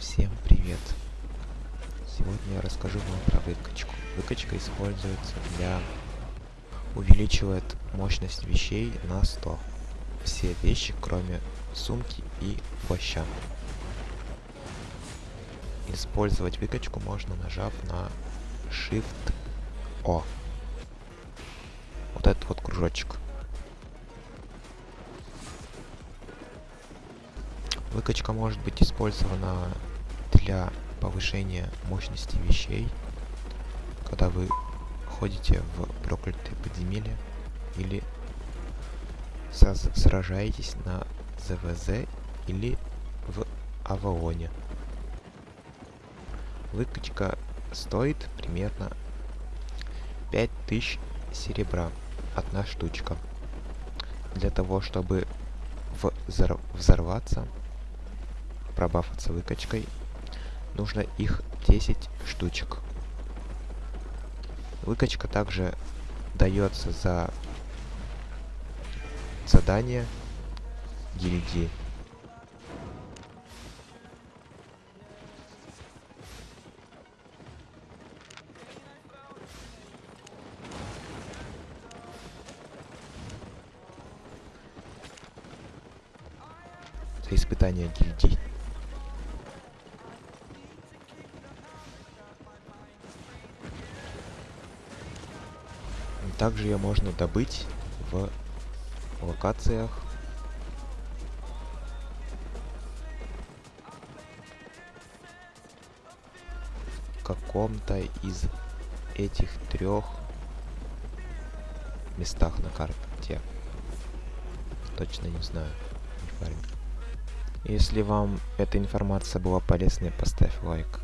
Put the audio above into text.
Всем привет! Сегодня я расскажу вам про выкачку. Выкачка используется для... увеличивает мощность вещей на 100. Все вещи, кроме сумки и плаща. Использовать выкачку можно, нажав на Shift O. Вот этот вот кружочек. Выкачка может быть использована для повышения мощности вещей, когда вы ходите в проклятые подземелья или сражаетесь на ЗВЗ или в Авалоне. Выкачка стоит примерно 5000 серебра. Одна штучка. Для того, чтобы взорваться, пробафаться выкачкой, нужно их 10 штучек. Выкачка также дается за задание гильдии. За испытание гильдии. Также ее можно добыть в локациях каком-то из этих трех местах на карте. Точно не знаю. Если вам эта информация была полезной, поставь лайк.